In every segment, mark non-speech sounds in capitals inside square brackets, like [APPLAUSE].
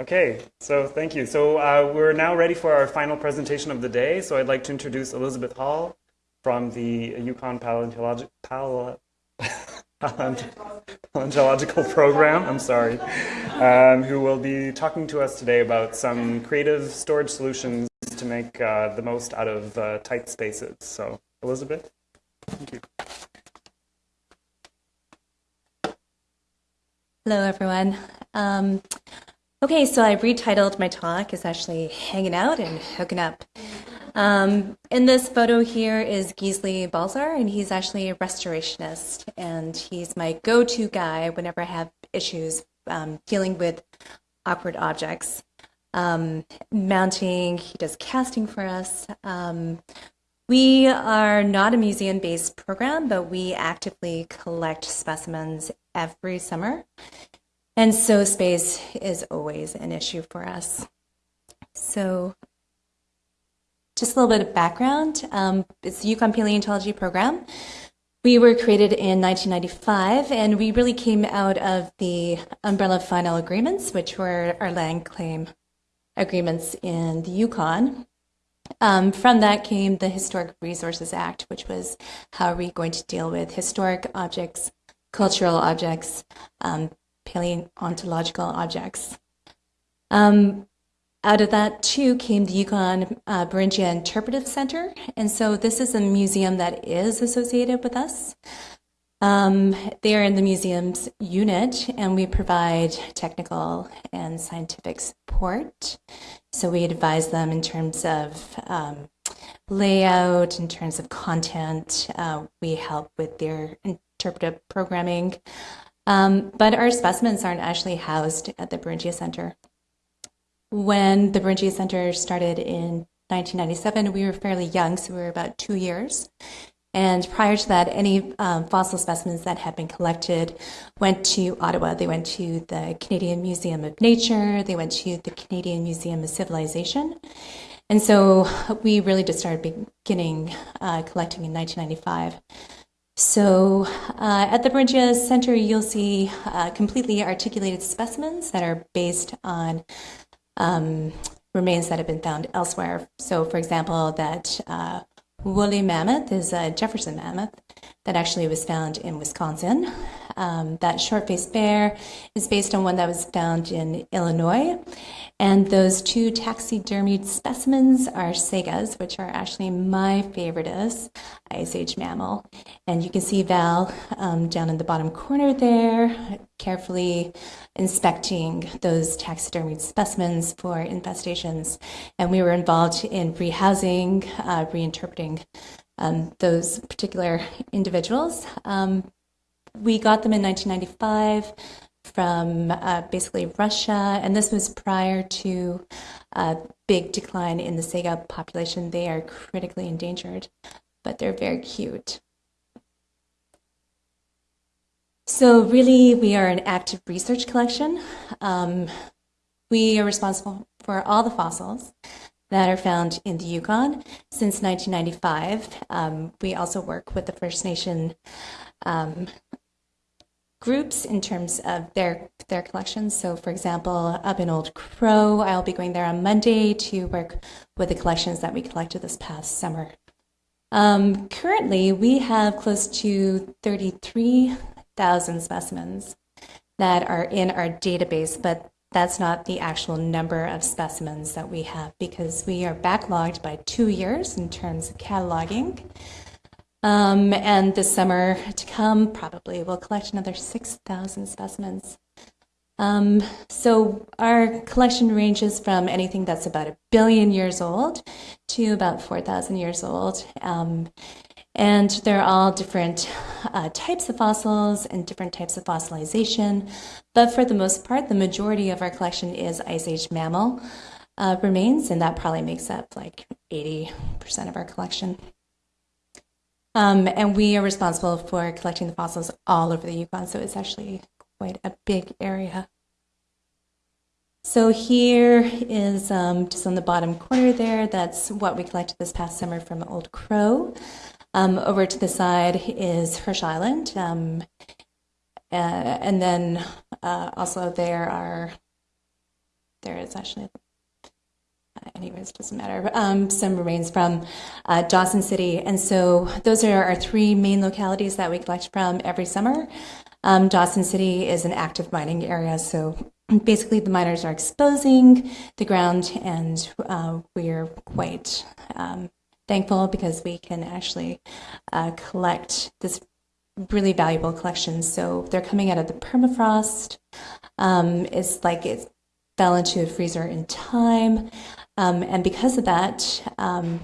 Okay, so thank you. So uh, we're now ready for our final presentation of the day. So I'd like to introduce Elizabeth Hall from the Yukon Paleontological Pal Paleontological Program. I'm sorry, um, who will be talking to us today about some creative storage solutions to make uh, the most out of uh, tight spaces. So Elizabeth, thank you. Hello, everyone. Um, okay, so I retitled my talk is actually Hanging Out and Hooking Up. Um, in this photo here is Gisli Balzar, and he's actually a restorationist, and he's my go-to guy whenever I have issues um, dealing with awkward objects. Um, mounting, he does casting for us. Um, we are not a museum-based program, but we actively collect specimens every summer. And so space is always an issue for us. So just a little bit of background. Um, it's the Yukon Paleontology Program. We were created in 1995, and we really came out of the umbrella final agreements, which were our land claim agreements in the Yukon. Um, from that came the Historic Resources Act, which was how are we going to deal with historic objects cultural objects, um, paleontological objects. Um, out of that, too, came the Yukon uh, Beringia Interpretive Center. And so this is a museum that is associated with us. Um, they are in the museum's unit, and we provide technical and scientific support. So we advise them in terms of um, layout, in terms of content. Uh, we help with their interpretive programming. Um, but our specimens aren't actually housed at the Beringia Center. When the Beringia Center started in 1997, we were fairly young, so we were about two years. And prior to that, any um, fossil specimens that had been collected went to Ottawa. They went to the Canadian Museum of Nature, they went to the Canadian Museum of Civilization. And so we really just started beginning uh, collecting in 1995. So uh, at the Beringia Center, you'll see uh, completely articulated specimens that are based on um, remains that have been found elsewhere. So for example, that uh, woolly mammoth is a Jefferson mammoth that actually was found in Wisconsin. Um, that short-faced bear is based on one that was found in Illinois. And those two taxidermied specimens are saigas, which are actually my favoriteest Ice Age mammal. And you can see Val um, down in the bottom corner there, carefully inspecting those taxidermied specimens for infestations. And we were involved in rehousing, uh, reinterpreting um, those particular individuals. Um, we got them in 1995 from uh, basically Russia, and this was prior to a big decline in the Saiga population. They are critically endangered, but they're very cute. So really, we are an active research collection. Um, we are responsible for all the fossils that are found in the Yukon since 1995. Um, we also work with the First Nation um, groups in terms of their their collections. So for example, up in Old Crow, I'll be going there on Monday to work with the collections that we collected this past summer. Um, currently, we have close to 33,000 specimens that are in our database, but that's not the actual number of specimens that we have because we are backlogged by two years in terms of cataloging. Um, and this summer to come, probably we'll collect another 6,000 specimens. Um, so our collection ranges from anything that's about a billion years old to about 4,000 years old. Um, and they're all different uh, types of fossils and different types of fossilization. But for the most part, the majority of our collection is Ice Age mammal uh, remains, and that probably makes up like 80% of our collection. Um, and we are responsible for collecting the fossils all over the Yukon, so it's actually quite a big area. So here is um, just on the bottom corner there, that's what we collected this past summer from Old Crow. Um, over to the side is Herschel Island. Um, uh, and then uh, also there are there is actually, uh, anyways, doesn't matter. Um, some remains from uh, Dawson City, and so those are our three main localities that we collect from every summer. Um, Dawson City is an active mining area, so basically the miners are exposing the ground, and uh, we are quite um, thankful because we can actually uh, collect this really valuable collection. So they're coming out of the permafrost. Um, it's like it fell into a freezer in time, um, and because of that. Um,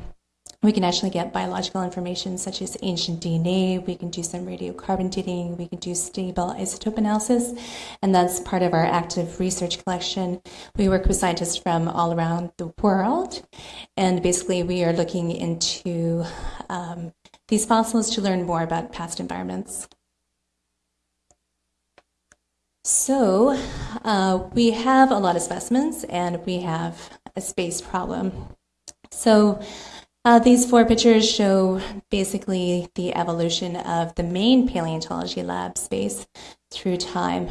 we can actually get biological information such as ancient DNA. We can do some radiocarbon dating. We can do stable isotope analysis. And that's part of our active research collection. We work with scientists from all around the world. And basically, we are looking into um, these fossils to learn more about past environments. So, uh, we have a lot of specimens and we have a space problem. So, uh, these four pictures show basically the evolution of the main paleontology lab space through time.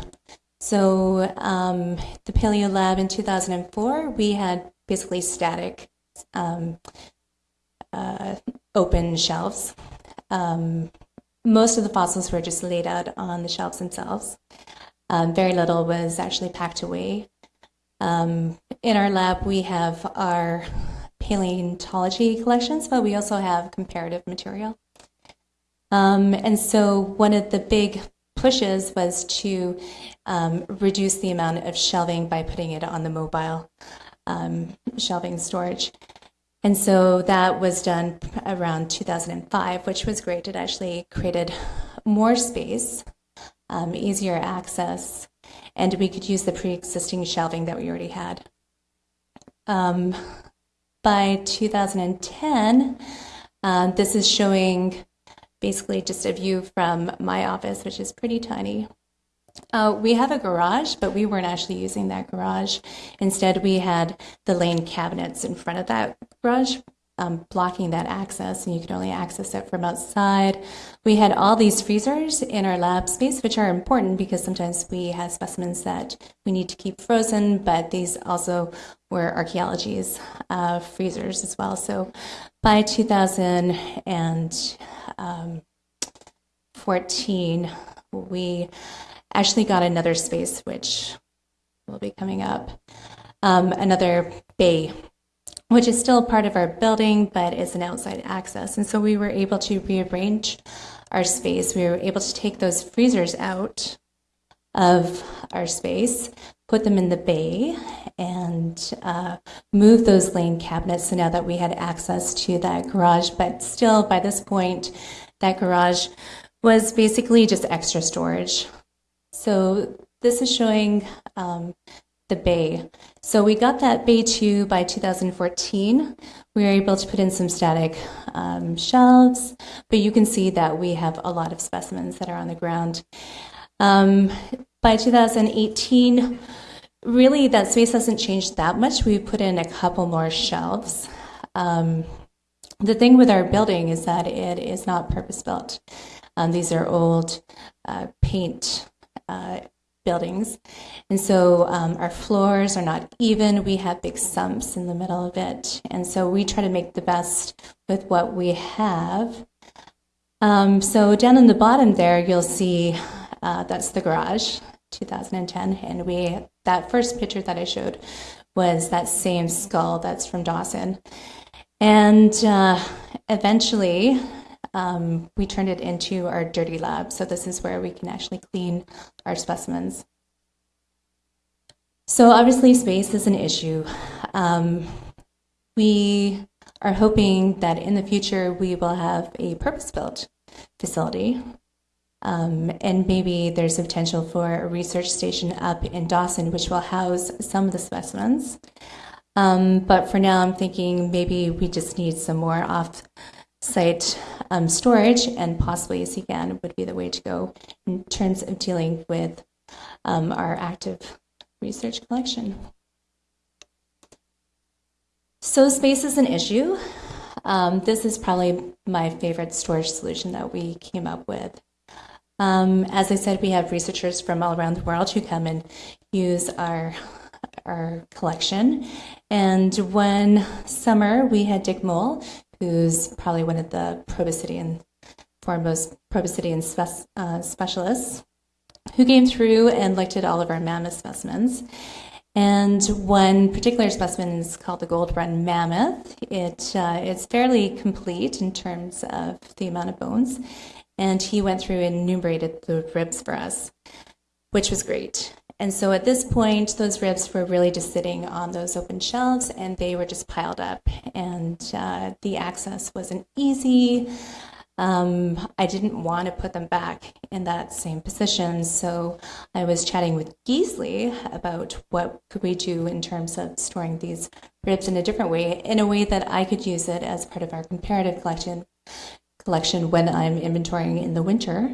So, um, the Paleo Lab in 2004, we had basically static um, uh, open shelves. Um, most of the fossils were just laid out on the shelves themselves. Um, very little was actually packed away. Um, in our lab, we have our paleontology collections, but we also have comparative material. Um, and so one of the big pushes was to um, reduce the amount of shelving by putting it on the mobile um, shelving storage. And so that was done around 2005, which was great. It actually created more space, um, easier access, and we could use the pre existing shelving that we already had. Um, by 2010, uh, this is showing basically just a view from my office, which is pretty tiny. Uh, we have a garage, but we weren't actually using that garage. Instead, we had the lane cabinets in front of that garage, um, blocking that access, and you could only access it from outside. We had all these freezers in our lab space, which are important because sometimes we have specimens that we need to keep frozen, but these also were archaeology's uh, freezers as well. So by 2014, we actually got another space, which will be coming up, um, another bay which is still part of our building, but is an outside access. And so we were able to rearrange our space. We were able to take those freezers out of our space, put them in the bay, and uh, move those lane cabinets. So now that we had access to that garage, but still by this point, that garage was basically just extra storage. So this is showing um, the bay. So we got that bay 2 by 2014. We were able to put in some static um, shelves, but you can see that we have a lot of specimens that are on the ground. Um, by 2018, really that space hasn't changed that much. We put in a couple more shelves. Um, the thing with our building is that it is not purpose built. Um, these are old uh, paint uh, buildings. And so um, our floors are not even. We have big sumps in the middle of it. And so we try to make the best with what we have. Um, so down in the bottom there, you'll see uh, that's the garage, 2010. And we that first picture that I showed was that same skull that's from Dawson. And uh, eventually, um, we turned it into our dirty lab. So this is where we can actually clean our specimens. So obviously space is an issue. Um, we are hoping that in the future we will have a purpose-built facility um, and maybe there's a potential for a research station up in Dawson, which will house some of the specimens. Um, but for now, I'm thinking maybe we just need some more off site um, storage, and possibly a C-can would be the way to go in terms of dealing with um, our active research collection. So space is an issue. Um, this is probably my favorite storage solution that we came up with. Um, as I said, we have researchers from all around the world who come and use our our collection. And one summer, we had Dick Mol, who's probably one of the proboscidean, foremost proboscidean spe- uh, specialists, who came through and looked at all of our mammoth specimens. And one particular specimen is called the Gold Run Mammoth. It, uh, it's fairly complete in terms of the amount of bones. And he went through and enumerated the ribs for us, which was great. And so at this point, those ribs were really just sitting on those open shelves and they were just piled up. And uh, the access wasn't easy. Um, I didn't want to put them back in that same position. So I was chatting with Gisli about what could we do in terms of storing these ribs in a different way, in a way that I could use it as part of our comparative collection collection when I'm inventorying in the winter.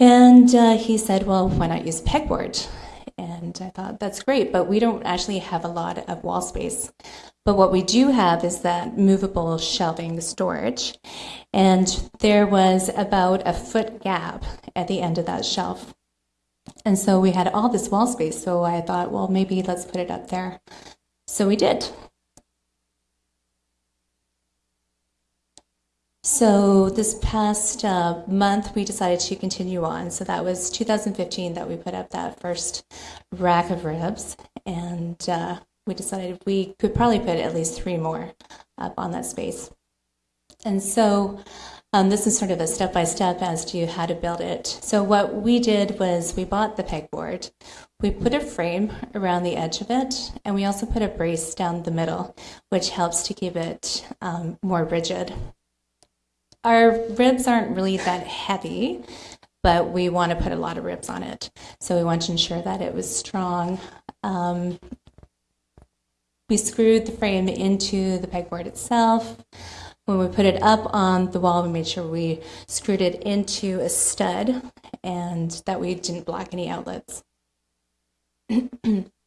And uh, he said, well, why not use pegboard? And I thought, that's great, but we don't actually have a lot of wall space. But what we do have is that movable shelving storage. And there was about a foot gap at the end of that shelf. And so we had all this wall space. So I thought, well, maybe let's put it up there. So we did. So this past uh, month, we decided to continue on. So that was 2015 that we put up that first rack of ribs, and uh, we decided we could probably put at least three more up on that space. And so um, this is sort of a step by step as to how to build it. So what we did was we bought the pegboard, we put a frame around the edge of it, and we also put a brace down the middle, which helps to keep it um, more rigid. Our ribs aren't really that heavy, but we want to put a lot of ribs on it. So we want to ensure that it was strong. Um, we screwed the frame into the pegboard itself. When we put it up on the wall, we made sure we screwed it into a stud and that we didn't block any outlets. [CLEARS THROAT]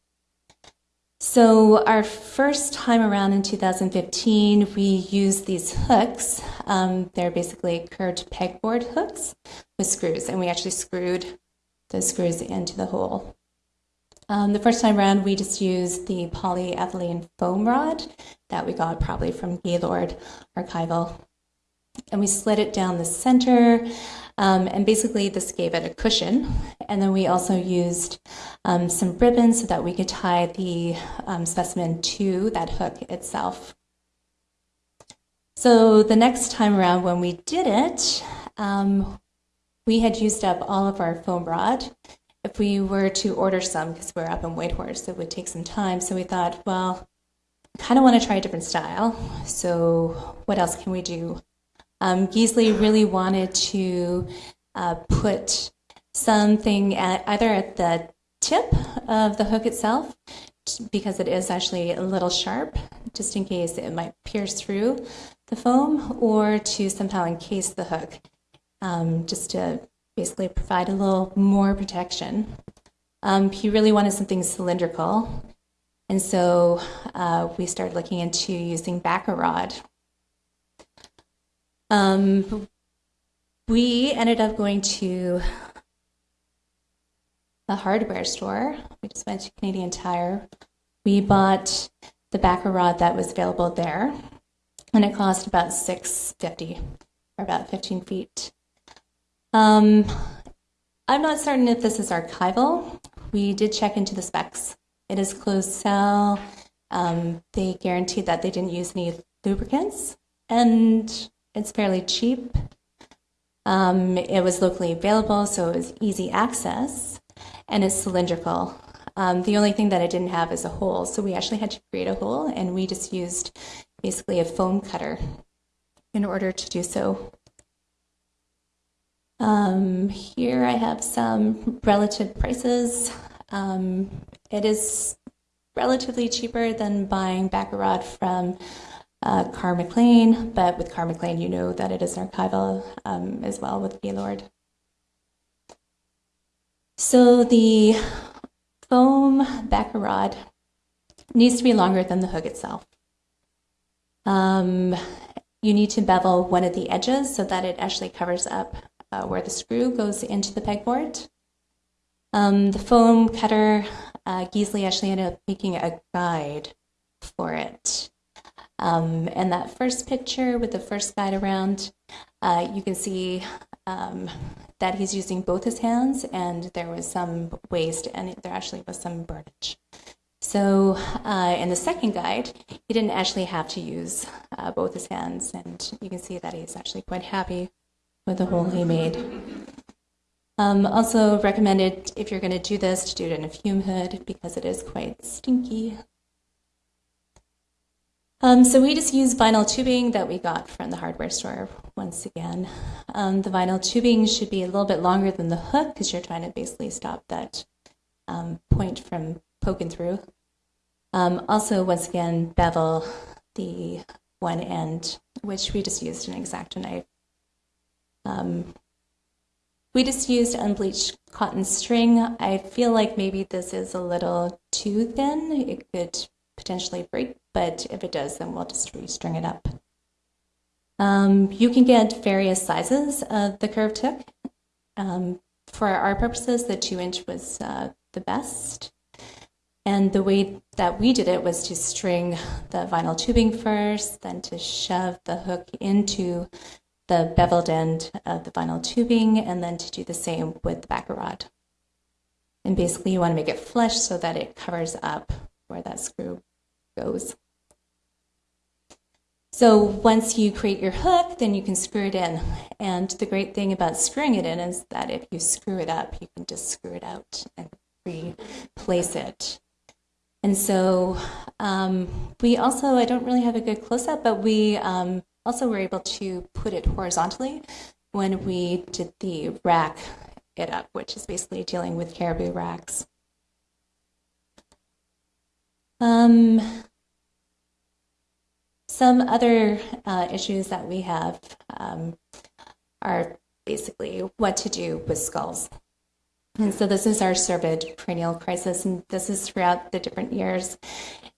So our first time around in 2015, we used these hooks. Um, they're basically curved pegboard hooks with screws, and we actually screwed those screws into the hole. Um, the first time around, we just used the polyethylene foam rod that we got probably from Gaylord Archival. And we slid it down the center um, and basically, this gave it a cushion. And then we also used um, some ribbon so that we could tie the um, specimen to that hook itself. So the next time around when we did it, um, we had used up all of our foam rod. If we were to order some, because we're up in Whitehorse, it would take some time. So we thought, well, kind of want to try a different style. So what else can we do? Um, really wanted to uh, put something at either at the tip of the hook itself, because it is actually a little sharp, just in case it might pierce through the foam, or to somehow encase the hook, um, just to basically provide a little more protection. Um, he really wanted something cylindrical, and so uh, we started looking into using backer rod, um, we ended up going to the hardware store. We just went to Canadian Tire. We bought the backer rod that was available there, and it cost about six fifty, or about fifteen feet. Um, I'm not certain if this is archival. We did check into the specs. It is closed cell. Um, they guaranteed that they didn't use any lubricants, and it's fairly cheap. Um, it was locally available, so it was easy access, and it's cylindrical. Um, the only thing that I didn't have is a hole, so we actually had to create a hole, and we just used basically a foam cutter in order to do so. Um, here I have some relative prices. Um, it is relatively cheaper than buying backer rod from uh, Carr McLean, but with Carr McLean, you know that it is an archival um, as well with Gaylord. So the foam backer rod needs to be longer than the hook itself. Um, you need to bevel one of the edges so that it actually covers up uh, where the screw goes into the pegboard. Um, the foam cutter, uh, Gisli actually ended up making a guide for it. Um, and that first picture with the first guide around, uh, you can see um, that he's using both his hands, and there was some waste, and there actually was some burnage. So, uh, in the second guide, he didn't actually have to use uh, both his hands, and you can see that he's actually quite happy with the hole he made. Um, also recommended if you're going to do this to do it in a fume hood because it is quite stinky. Um, so we just use vinyl tubing that we got from the hardware store once again. Um, the vinyl tubing should be a little bit longer than the hook because you're trying to basically stop that um, point from poking through. Um, also, once again, bevel the one end, which we just used an X-Acto knife. Um, we just used unbleached cotton string. I feel like maybe this is a little too thin. It could potentially break, but if it does, then we'll just restring it up. Um, you can get various sizes of the curved hook. Um, for our purposes, the two inch was uh, the best. And the way that we did it was to string the vinyl tubing first, then to shove the hook into the beveled end of the vinyl tubing, and then to do the same with the backer rod. And basically, you want to make it flush so that it covers up where that screw goes. So once you create your hook, then you can screw it in. And the great thing about screwing it in is that if you screw it up, you can just screw it out and replace it. And so um, we also, I don't really have a good close-up, but we um, also were able to put it horizontally when we did the rack it up, which is basically dealing with caribou racks. Um, some other uh, issues that we have um, are basically what to do with skulls. And so this is our cervid perennial crisis, and this is throughout the different years.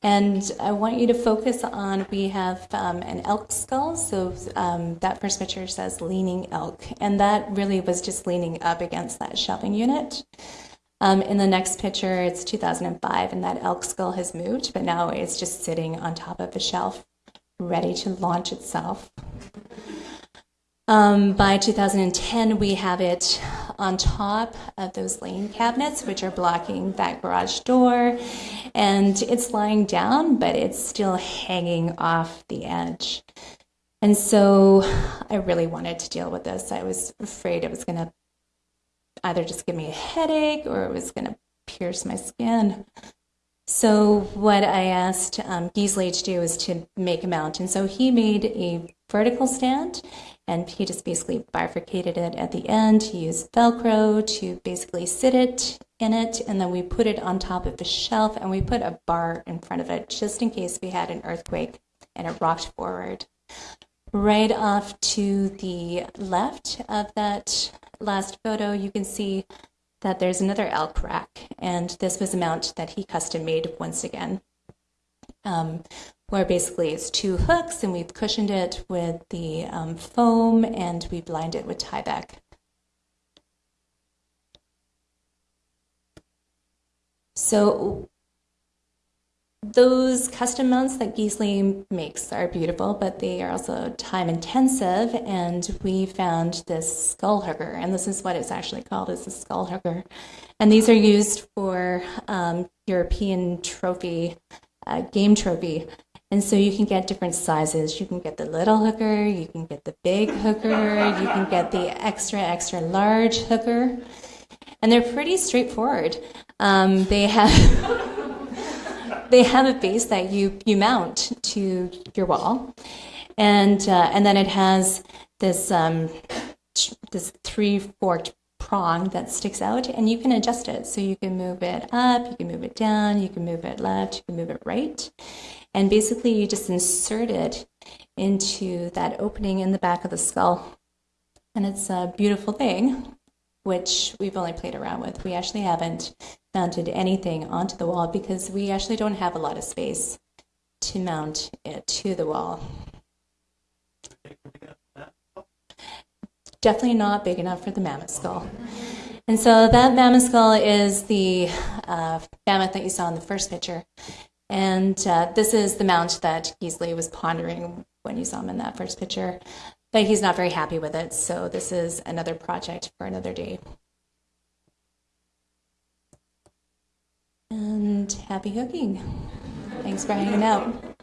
And I want you to focus on, we have um, an elk skull. So um, that first picture says leaning elk. And that really was just leaning up against that shelving unit. Um, in the next picture, it's 2005, and that elk skull has moved, but now it's just sitting on top of a shelf, ready to launch itself. Um, by 2010, we have it on top of those lane cabinets, which are blocking that garage door. And it's lying down, but it's still hanging off the edge. And so I really wanted to deal with this. I was afraid it was going to either just give me a headache or it was going to pierce my skin. So what I asked um, to do is to make a mount. And so he made a vertical stand and he just basically bifurcated it at the end. He used Velcro to basically sit it in it, and then we put it on top of the shelf and we put a bar in front of it just in case we had an earthquake and it rocked forward. Right off to the left of that last photo, you can see that there's another elk rack, and this was a mount that he custom made once again. Um, where basically it's two hooks and we've cushioned it with the um, foam and we've lined it with Tyvek. So those custom mounts that Gisli makes are beautiful, but they are also time intensive. And we found this skull hooker, and this is what it's actually called is a skull hooker. And these are used for um, European trophy, uh, game trophy and so you can get different sizes. You can get the little hooker, you can get the big hooker, you can get the extra, extra large hooker. And they're pretty straightforward. Um, they have [LAUGHS] they have a base that you, you mount to your wall. And, uh, and then it has this, um, this three forked prong that sticks out and you can adjust it. So you can move it up, you can move it down, you can move it left, you can move it right. And basically, you just insert it into that opening in the back of the skull. And it's a beautiful thing, which we've only played around with. We actually haven't mounted anything onto the wall because we actually don't have a lot of space to mount it to the wall. Definitely not big enough for the mammoth skull. And so that mammoth skull is the uh, mammoth that you saw in the first picture. And uh, this is the mount that Gisli was pondering when you saw him in that first picture. But he's not very happy with it, so this is another project for another day. And happy hooking. Thanks for hanging out.